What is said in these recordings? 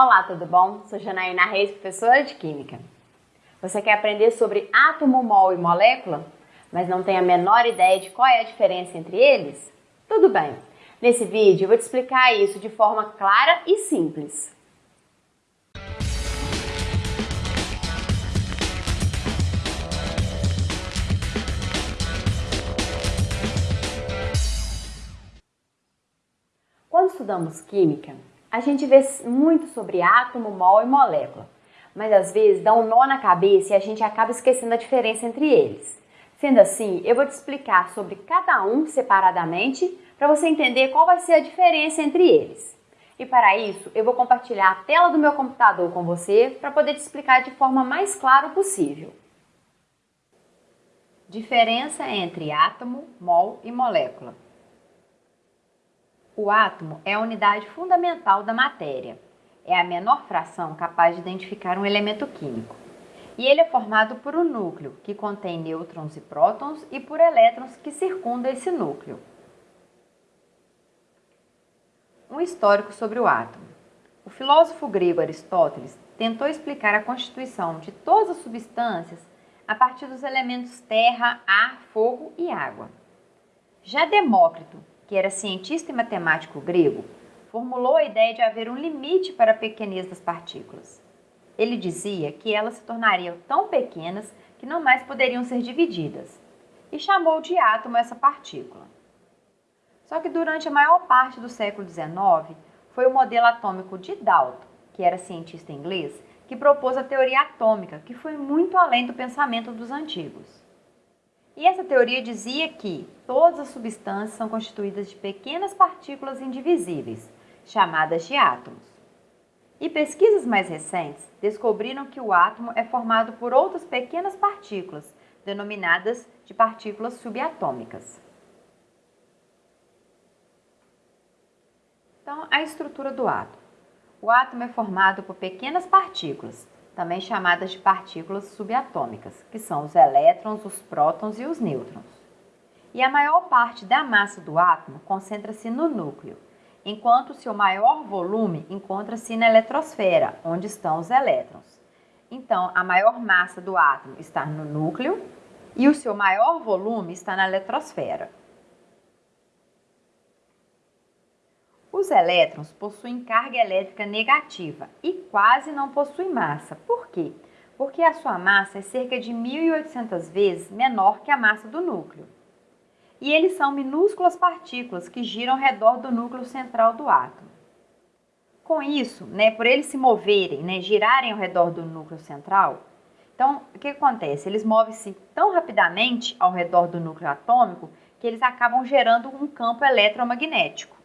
Olá, tudo bom? Sou Janaína Reis, professora de Química. Você quer aprender sobre átomo, mol e molécula, mas não tem a menor ideia de qual é a diferença entre eles? Tudo bem. Nesse vídeo eu vou te explicar isso de forma clara e simples. Quando estudamos química, a gente vê muito sobre átomo, mol e molécula, mas às vezes dá um nó na cabeça e a gente acaba esquecendo a diferença entre eles. Sendo assim, eu vou te explicar sobre cada um separadamente para você entender qual vai ser a diferença entre eles. E para isso, eu vou compartilhar a tela do meu computador com você para poder te explicar de forma mais clara possível. Diferença entre átomo, mol e molécula. O átomo é a unidade fundamental da matéria. É a menor fração capaz de identificar um elemento químico. E ele é formado por um núcleo, que contém nêutrons e prótons, e por elétrons que circundam esse núcleo. Um histórico sobre o átomo. O filósofo grego Aristóteles tentou explicar a constituição de todas as substâncias a partir dos elementos terra, ar, fogo e água. Já Demócrito que era cientista e matemático grego, formulou a ideia de haver um limite para a pequenez das partículas. Ele dizia que elas se tornariam tão pequenas que não mais poderiam ser divididas, e chamou de átomo essa partícula. Só que durante a maior parte do século XIX, foi o modelo atômico de Dalton, que era cientista inglês, que propôs a teoria atômica, que foi muito além do pensamento dos antigos. E essa teoria dizia que todas as substâncias são constituídas de pequenas partículas indivisíveis, chamadas de átomos. E pesquisas mais recentes descobriram que o átomo é formado por outras pequenas partículas, denominadas de partículas subatômicas. Então, a estrutura do átomo. O átomo é formado por pequenas partículas, também chamadas de partículas subatômicas, que são os elétrons, os prótons e os nêutrons. E a maior parte da massa do átomo concentra-se no núcleo, enquanto seu maior volume encontra-se na eletrosfera, onde estão os elétrons. Então, a maior massa do átomo está no núcleo e o seu maior volume está na eletrosfera. Os elétrons possuem carga elétrica negativa e quase não possuem massa. Por quê? Porque a sua massa é cerca de 1.800 vezes menor que a massa do núcleo. E eles são minúsculas partículas que giram ao redor do núcleo central do átomo. Com isso, né, por eles se moverem, né, girarem ao redor do núcleo central, então o que acontece? Eles movem-se tão rapidamente ao redor do núcleo atômico que eles acabam gerando um campo eletromagnético.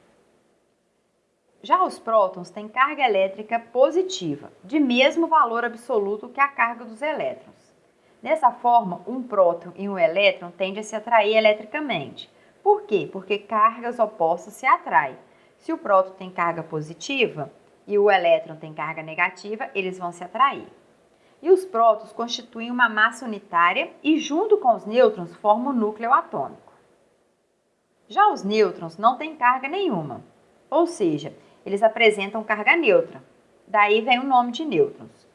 Já os prótons têm carga elétrica positiva, de mesmo valor absoluto que a carga dos elétrons. Dessa forma, um próton e um elétron tendem a se atrair eletricamente. Por quê? Porque cargas opostas se atraem. Se o próton tem carga positiva e o elétron tem carga negativa, eles vão se atrair. E os prótons constituem uma massa unitária e, junto com os nêutrons, formam o núcleo atômico. Já os nêutrons não têm carga nenhuma, ou seja, eles apresentam carga neutra. Daí vem o nome de nêutrons.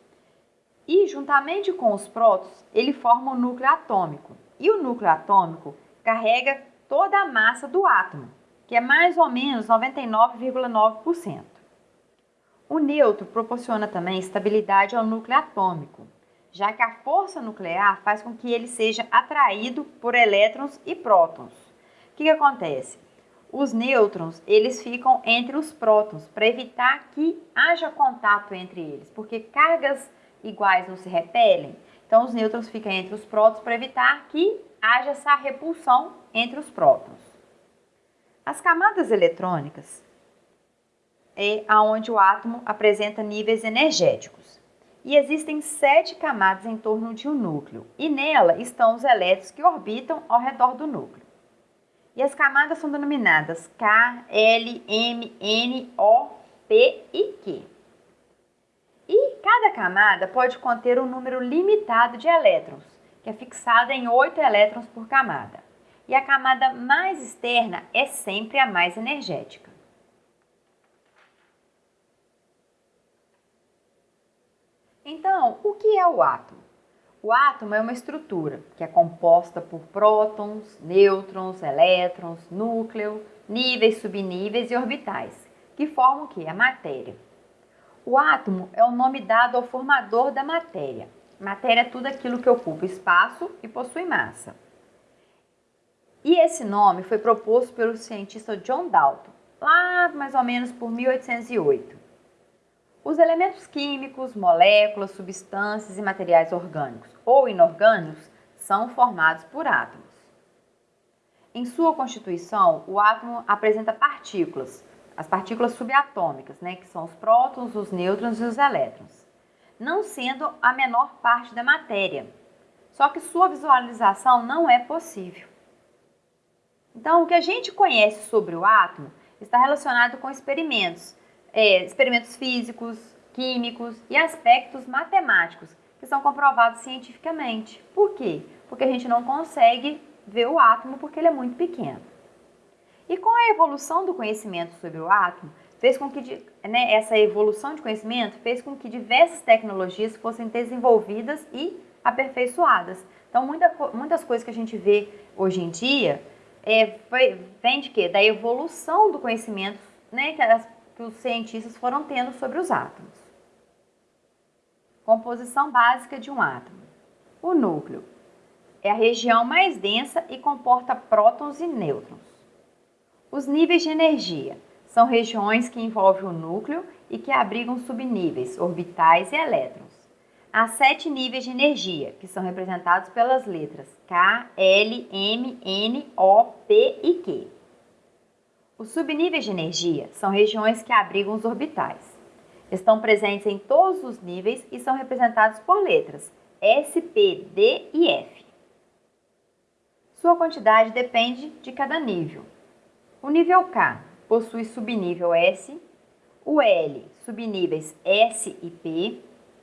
E, juntamente com os prótons, ele forma o núcleo atômico. E o núcleo atômico carrega toda a massa do átomo, que é mais ou menos 99,9%. O neutro proporciona também estabilidade ao núcleo atômico, já que a força nuclear faz com que ele seja atraído por elétrons e prótons. O que, que acontece? Os nêutrons, eles ficam entre os prótons para evitar que haja contato entre eles, porque cargas iguais não se repelem. Então, os nêutrons ficam entre os prótons para evitar que haja essa repulsão entre os prótons. As camadas eletrônicas é aonde o átomo apresenta níveis energéticos. E existem sete camadas em torno de um núcleo, e nela estão os elétrons que orbitam ao redor do núcleo. E as camadas são denominadas K, L, M, N, O, P e Q. E cada camada pode conter um número limitado de elétrons, que é fixado em 8 elétrons por camada. E a camada mais externa é sempre a mais energética. Então, o que é o átomo? O átomo é uma estrutura que é composta por prótons, nêutrons, elétrons, núcleo, níveis, subníveis e orbitais, que formam o que? A matéria. O átomo é o nome dado ao formador da matéria. Matéria é tudo aquilo que ocupa espaço e possui massa. E esse nome foi proposto pelo cientista John Dalton, lá mais ou menos por 1808. Os elementos químicos, moléculas, substâncias e materiais orgânicos ou inorgânicos são formados por átomos. Em sua constituição, o átomo apresenta partículas, as partículas subatômicas, né, que são os prótons, os nêutrons e os elétrons, não sendo a menor parte da matéria. Só que sua visualização não é possível. Então, o que a gente conhece sobre o átomo está relacionado com experimentos, é, experimentos físicos, químicos e aspectos matemáticos que são comprovados cientificamente. Por quê? Porque a gente não consegue ver o átomo porque ele é muito pequeno. E com a evolução do conhecimento sobre o átomo, fez com que né, essa evolução de conhecimento fez com que diversas tecnologias fossem desenvolvidas e aperfeiçoadas. Então, muita, muitas coisas que a gente vê hoje em dia é, foi, vem de quê? Da evolução do conhecimento né, que as que os cientistas foram tendo sobre os átomos. Composição básica de um átomo. O núcleo é a região mais densa e comporta prótons e nêutrons. Os níveis de energia são regiões que envolvem o núcleo e que abrigam subníveis, orbitais e elétrons. Há sete níveis de energia, que são representados pelas letras K, L, M, N, O, P e Q. Os subníveis de energia são regiões que abrigam os orbitais. Estão presentes em todos os níveis e são representados por letras S, P, D e F. Sua quantidade depende de cada nível. O nível K possui subnível S, o L subníveis S e P,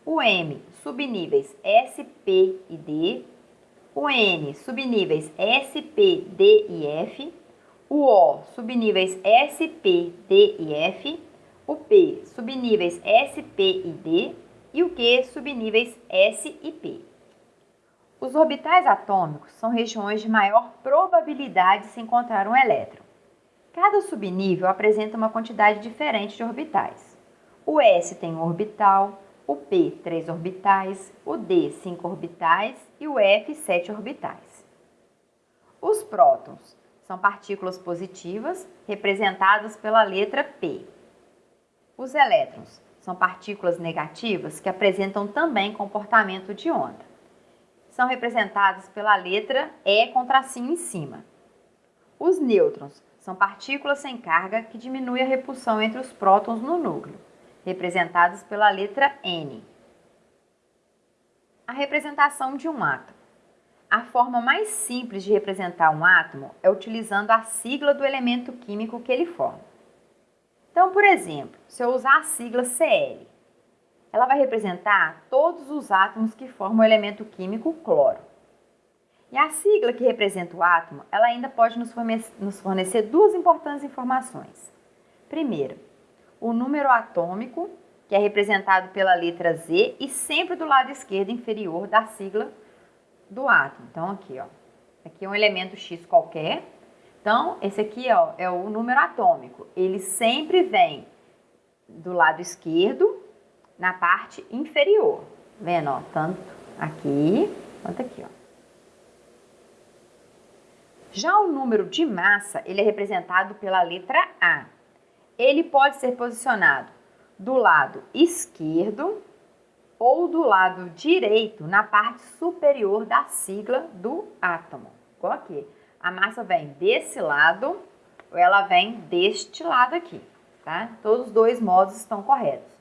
o M subníveis S, P e D, o N subníveis S, P, D e F, o O subníveis S, P, D e F, o P subníveis S, P e D e o Q subníveis S e P. Os orbitais atômicos são regiões de maior probabilidade de se encontrar um elétron. Cada subnível apresenta uma quantidade diferente de orbitais. O S tem um orbital, o P três orbitais, o D cinco orbitais e o F sete orbitais. Os prótons são partículas positivas, representadas pela letra P. Os elétrons são partículas negativas que apresentam também comportamento de onda. São representadas pela letra E com tracinho em cima. Os nêutrons são partículas sem carga que diminuem a repulsão entre os prótons no núcleo, representados pela letra N. A representação de um átomo. A forma mais simples de representar um átomo é utilizando a sigla do elemento químico que ele forma. Então, por exemplo, se eu usar a sigla Cl, ela vai representar todos os átomos que formam o elemento químico cloro. E a sigla que representa o átomo, ela ainda pode nos fornecer duas importantes informações. Primeiro, o número atômico, que é representado pela letra Z e sempre do lado esquerdo inferior da sigla do átomo. Então, aqui, ó. Aqui é um elemento X qualquer. Então, esse aqui ó, é o número atômico. Ele sempre vem do lado esquerdo, na parte inferior. Vendo, ó, tanto aqui quanto aqui, ó. Já o número de massa, ele é representado pela letra A. Ele pode ser posicionado do lado esquerdo ou do lado direito na parte superior da sigla do átomo. Igual aqui. A massa vem desse lado ou ela vem deste lado aqui, tá? Todos os dois modos estão corretos.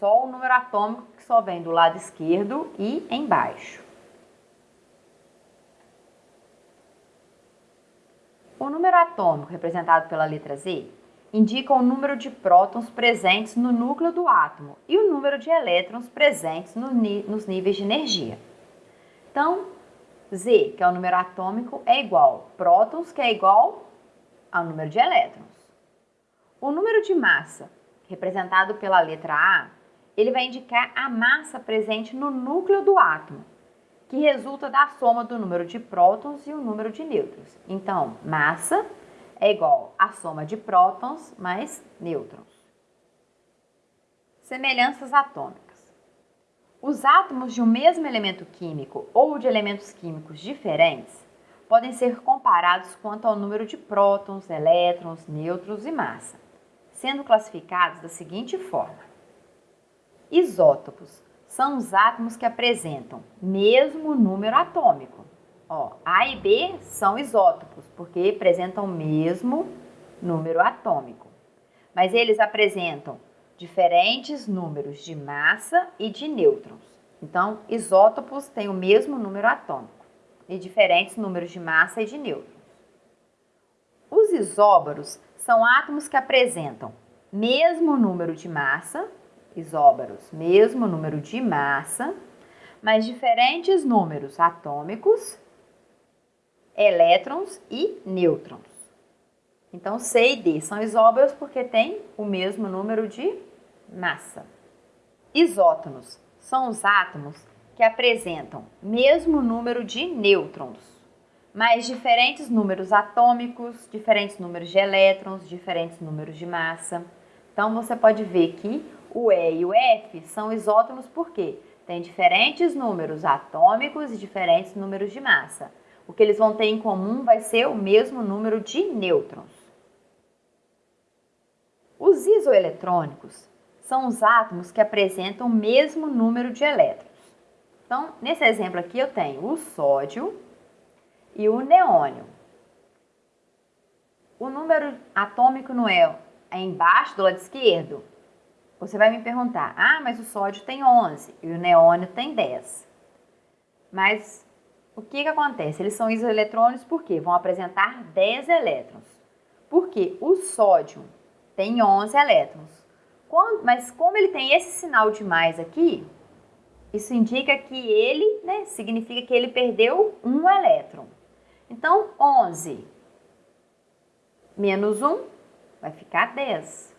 Só o número atômico que só vem do lado esquerdo e embaixo. O número atômico representado pela letra Z indica o número de prótons presentes no núcleo do átomo e o número de elétrons presentes no, nos níveis de energia. Então, Z, que é o número atômico, é igual prótons, que é igual ao número de elétrons. O número de massa, representado pela letra A, ele vai indicar a massa presente no núcleo do átomo, que resulta da soma do número de prótons e o número de nêutrons. Então, massa é igual à soma de prótons mais nêutrons. Semelhanças atômicas. Os átomos de um mesmo elemento químico ou de elementos químicos diferentes podem ser comparados quanto ao número de prótons, elétrons, nêutrons e massa, sendo classificados da seguinte forma: isótopos são os átomos que apresentam mesmo número atômico. Ó, A e B são isótopos, porque apresentam o mesmo número atômico. Mas eles apresentam diferentes números de massa e de nêutrons. Então, isótopos têm o mesmo número atômico e diferentes números de massa e de nêutrons. Os isóbaros são átomos que apresentam mesmo número de massa, isóbaros, mesmo número de massa, mas diferentes números atômicos elétrons e nêutrons. Então, C e D são isóbaros porque têm o mesmo número de massa. Isótonos são os átomos que apresentam mesmo número de nêutrons, mas diferentes números atômicos, diferentes números de elétrons, diferentes números de massa. Então, você pode ver que o E e o F são isótonos porque têm diferentes números atômicos e diferentes números de massa o que eles vão ter em comum vai ser o mesmo número de nêutrons. Os isoeletrônicos são os átomos que apresentam o mesmo número de elétrons. Então, nesse exemplo aqui eu tenho o sódio e o neônio. O número atômico não é, é embaixo do lado esquerdo? Você vai me perguntar, ah, mas o sódio tem 11 e o neônio tem 10. Mas o que, que acontece? Eles são isoeletrônicos porque vão apresentar 10 elétrons. Porque o sódio tem 11 elétrons. Mas como ele tem esse sinal de mais aqui, isso indica que ele, né, significa que ele perdeu um elétron. Então, 11 menos 1 vai ficar 10.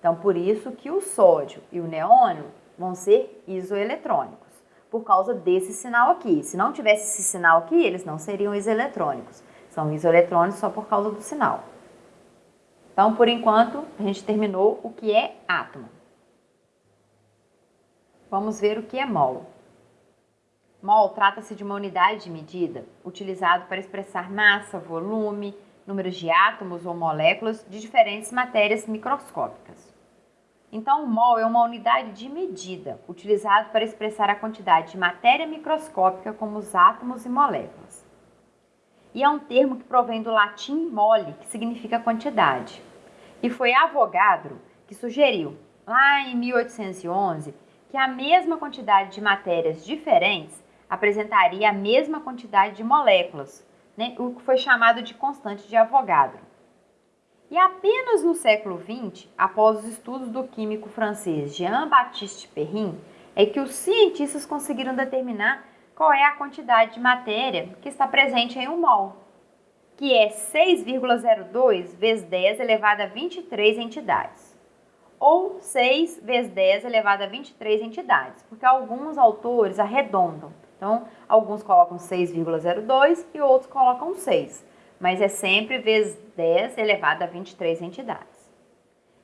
Então, por isso que o sódio e o neônio vão ser isoeletrônicos por causa desse sinal aqui. Se não tivesse esse sinal aqui, eles não seriam isoeletrônicos. São isoeletrônicos só por causa do sinal. Então, por enquanto, a gente terminou o que é átomo. Vamos ver o que é mol. Mol trata-se de uma unidade de medida utilizado para expressar massa, volume, números de átomos ou moléculas de diferentes matérias microscópicas. Então, o mol é uma unidade de medida, utilizado para expressar a quantidade de matéria microscópica como os átomos e moléculas. E é um termo que provém do latim mole, que significa quantidade. E foi Avogadro que sugeriu, lá em 1811, que a mesma quantidade de matérias diferentes apresentaria a mesma quantidade de moléculas, né? o que foi chamado de constante de Avogadro. E apenas no século XX, após os estudos do químico francês Jean-Baptiste Perrin, é que os cientistas conseguiram determinar qual é a quantidade de matéria que está presente em um mol, que é 6,02 vezes 10 elevado a 23 entidades, ou 6 vezes 10 elevado a 23 entidades, porque alguns autores arredondam. Então, alguns colocam 6,02 e outros colocam 6 mas é sempre vezes 10 elevado a 23 entidades.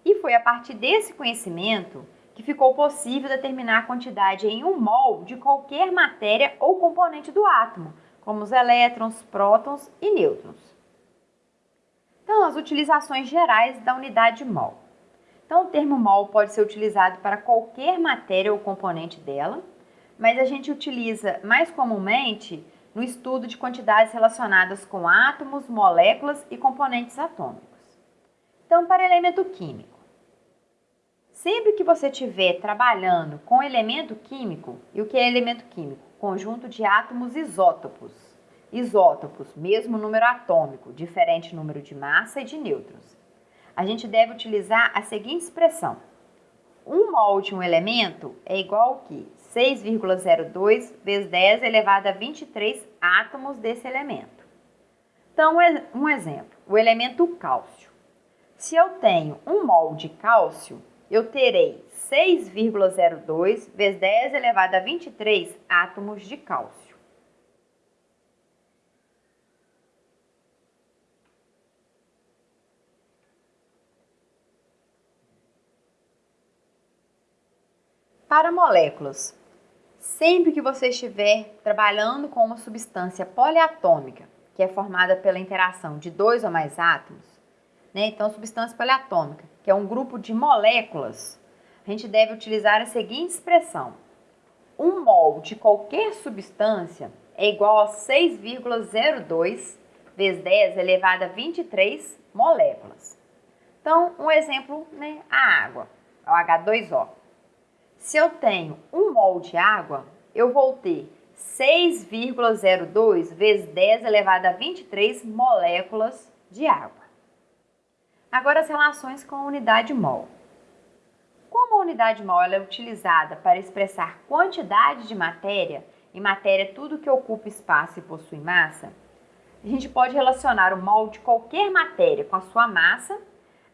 E foi a partir desse conhecimento que ficou possível determinar a quantidade em um mol de qualquer matéria ou componente do átomo, como os elétrons, prótons e nêutrons. Então, as utilizações gerais da unidade mol. Então, o termo mol pode ser utilizado para qualquer matéria ou componente dela, mas a gente utiliza mais comumente no estudo de quantidades relacionadas com átomos, moléculas e componentes atômicos. Então, para elemento químico. Sempre que você estiver trabalhando com elemento químico, e o que é elemento químico? Conjunto de átomos isótopos. Isótopos, mesmo número atômico, diferente número de massa e de nêutrons. A gente deve utilizar a seguinte expressão. Um mol de um elemento é igual ao que 6,02 vezes 10 elevado a 23 átomos desse elemento. Então, um exemplo, o elemento cálcio. Se eu tenho um mol de cálcio, eu terei 6,02 vezes 10 elevado a 23 átomos de cálcio. Para moléculas, sempre que você estiver trabalhando com uma substância poliatômica, que é formada pela interação de dois ou mais átomos, né? então substância poliatômica, que é um grupo de moléculas, a gente deve utilizar a seguinte expressão: um mol de qualquer substância é igual a 6,02 vezes 10 elevado a 23 moléculas. Então, um exemplo, né, a água, o H2O. Se eu tenho um mol de água, eu vou ter 6,02 vezes 10 elevado a 23 moléculas de água. Agora as relações com a unidade mol. Como a unidade mol é utilizada para expressar quantidade de matéria, e matéria é tudo que ocupa espaço e possui massa, a gente pode relacionar o mol de qualquer matéria com a sua massa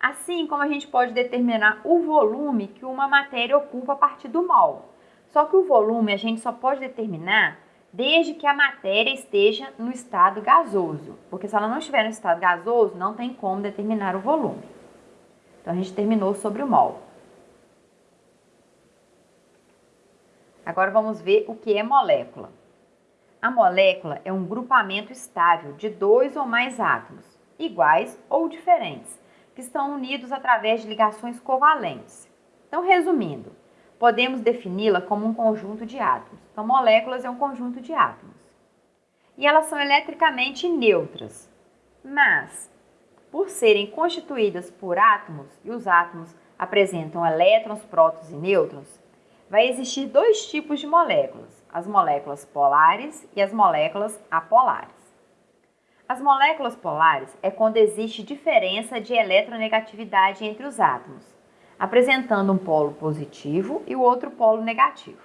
assim como a gente pode determinar o volume que uma matéria ocupa a partir do mol. Só que o volume a gente só pode determinar desde que a matéria esteja no estado gasoso, porque se ela não estiver no estado gasoso, não tem como determinar o volume. Então a gente terminou sobre o mol. Agora vamos ver o que é molécula. A molécula é um grupamento estável de dois ou mais átomos, iguais ou diferentes, que estão unidos através de ligações covalentes. Então, resumindo, podemos defini-la como um conjunto de átomos. Então, moléculas é um conjunto de átomos. E elas são eletricamente neutras, mas por serem constituídas por átomos e os átomos apresentam elétrons, prótons e nêutrons, vai existir dois tipos de moléculas: as moléculas polares e as moléculas apolares. As moléculas polares é quando existe diferença de eletronegatividade entre os átomos, apresentando um polo positivo e o outro polo negativo.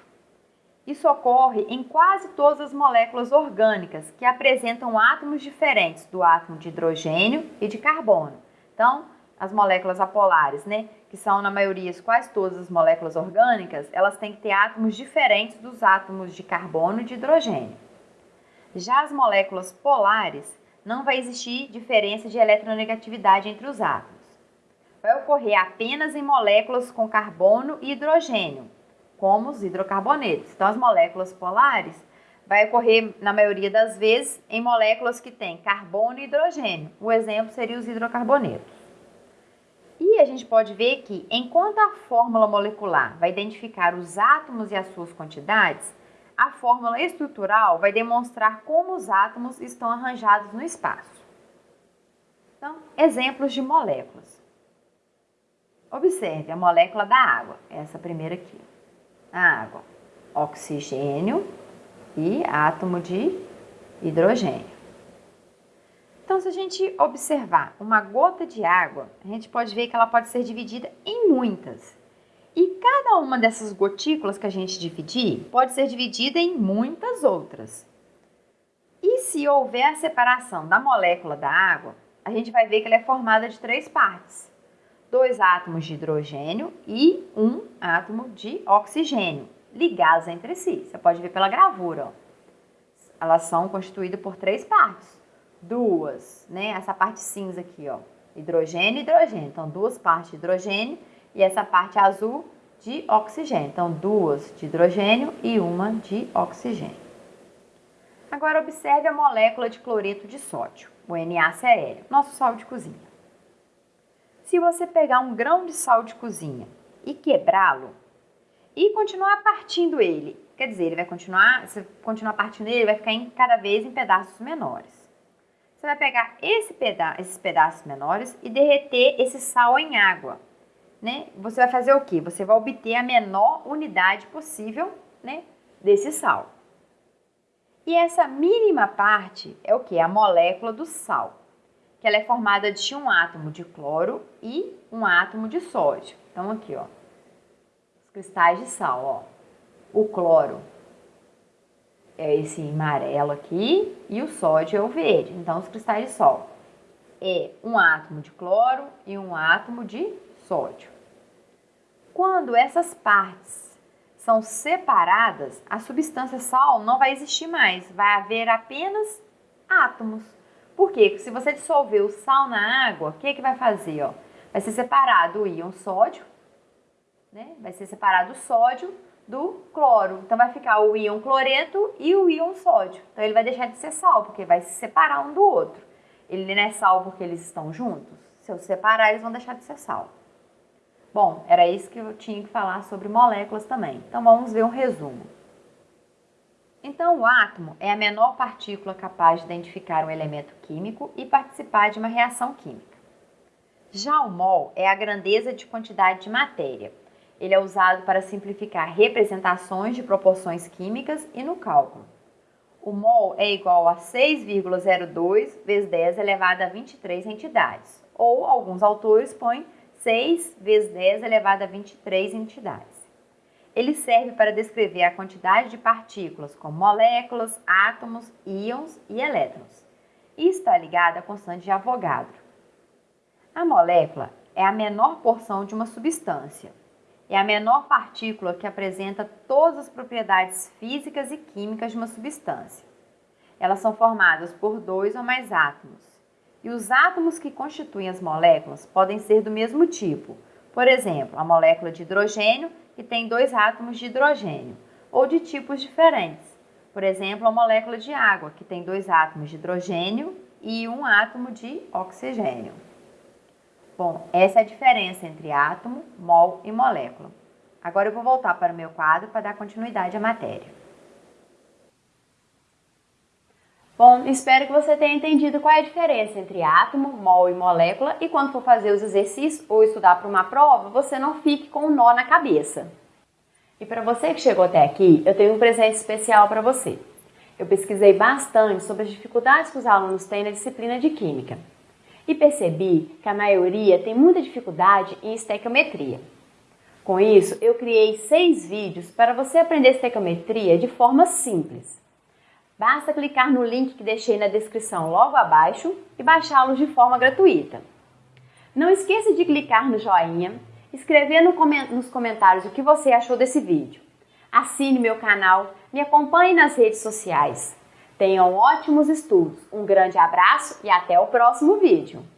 Isso ocorre em quase todas as moléculas orgânicas que apresentam átomos diferentes do átomo de hidrogênio e de carbono. Então, as moléculas apolares, né, que são na maioria quase todas as moléculas orgânicas, elas têm que ter átomos diferentes dos átomos de carbono e de hidrogênio. Já as moléculas polares não vai existir diferença de eletronegatividade entre os átomos. Vai ocorrer apenas em moléculas com carbono e hidrogênio, como os hidrocarbonetos. Então, as moléculas polares vai ocorrer, na maioria das vezes, em moléculas que têm carbono e hidrogênio. O exemplo seria os hidrocarbonetos. E a gente pode ver que, enquanto a fórmula molecular vai identificar os átomos e as suas quantidades, a fórmula estrutural vai demonstrar como os átomos estão arranjados no espaço. Então, exemplos de moléculas. Observe a molécula da água, essa primeira aqui. A água, oxigênio e átomo de hidrogênio. Então, se a gente observar uma gota de água, a gente pode ver que ela pode ser dividida em muitas. E cada uma dessas gotículas que a gente dividir pode ser dividida em muitas outras. E se houver a separação da molécula da água, a gente vai ver que ela é formada de três partes: dois átomos de hidrogênio e um átomo de oxigênio, ligados entre si. Você pode ver pela gravura. Ó. Elas são constituídas por três partes. Duas, né? Essa parte cinza aqui, ó. Hidrogênio e hidrogênio. Então, duas partes de hidrogênio e essa parte azul de oxigênio. Então, duas de hidrogênio e uma de oxigênio. Agora, observe a molécula de cloreto de sódio, o NaCl, nosso sal de cozinha. Se você pegar um grão de sal de cozinha e quebrá-lo e continuar partindo ele, quer dizer, ele vai continuar, se continuar partindo ele, vai ficar em, cada vez em pedaços menores. Você vai pegar esse peda esses pedaços menores e derreter esse sal em água né, você vai fazer o que? Você vai obter a menor unidade possível né, desse sal. E essa mínima parte é o que? A molécula do sal, que ela é formada de um átomo de cloro e um átomo de sódio. Então, aqui, ó, os cristais de sal, ó. O cloro é esse amarelo aqui e o sódio é o verde. Então, os cristais de sal é um átomo de cloro e um átomo de sódio. Quando essas partes são separadas, a substância sal não vai existir mais, vai haver apenas átomos. Por quê? Se você dissolver o sal na água, o que, que vai fazer? Ó? Vai ser separado o íon sódio, né? vai ser separado o sódio do cloro. Então vai ficar o íon cloreto e o íon sódio. Então ele vai deixar de ser sal, porque vai se separar um do outro. Ele não é sal porque eles estão juntos? Se eu separar, eles vão deixar de ser sal. Bom, era isso que eu tinha que falar sobre moléculas também. Então vamos ver um resumo. Então, o átomo é a menor partícula capaz de identificar um elemento químico e participar de uma reação química. Já o mol é a grandeza de quantidade de matéria, ele é usado para simplificar representações de proporções químicas e no cálculo. O mol é igual a 6,02 vezes 10 elevado a 23 entidades, ou alguns autores põem 6 vezes 10 elevado a 23 entidades. Ele serve para descrever a quantidade de partículas como moléculas, átomos, íons e elétrons. E está ligado à constante de Avogadro. A molécula é a menor porção de uma substância, é a menor partícula que apresenta todas as propriedades físicas e químicas de uma substância. Elas são formadas por dois ou mais átomos. E os átomos que constituem as moléculas podem ser do mesmo tipo. Por exemplo, a molécula de hidrogênio, que tem dois átomos de hidrogênio, ou de tipos diferentes. Por exemplo, a molécula de água, que tem dois átomos de hidrogênio e um átomo de oxigênio. Bom, essa é a diferença entre átomo, mol e molécula. Agora eu vou voltar para o meu quadro para dar continuidade à matéria. Bom, espero que você tenha entendido qual é a diferença entre átomo, mol e molécula e quando for fazer os exercícios ou estudar para uma prova, você não fique com um nó na cabeça. E para você que chegou até aqui, eu tenho um presente especial para você. Eu pesquisei bastante sobre as dificuldades que os alunos têm na disciplina de Química e percebi que a maioria tem muita dificuldade em estequiometria. Com isso, eu criei seis vídeos para você aprender estequiometria de forma simples. Basta clicar no link que deixei na descrição logo abaixo e baixá-los de forma gratuita. Não esqueça de clicar no joinha, escrever nos comentários o que você achou desse vídeo. Assine meu canal, me acompanhe nas redes sociais. Tenham ótimos estudos, um grande abraço e até o próximo vídeo!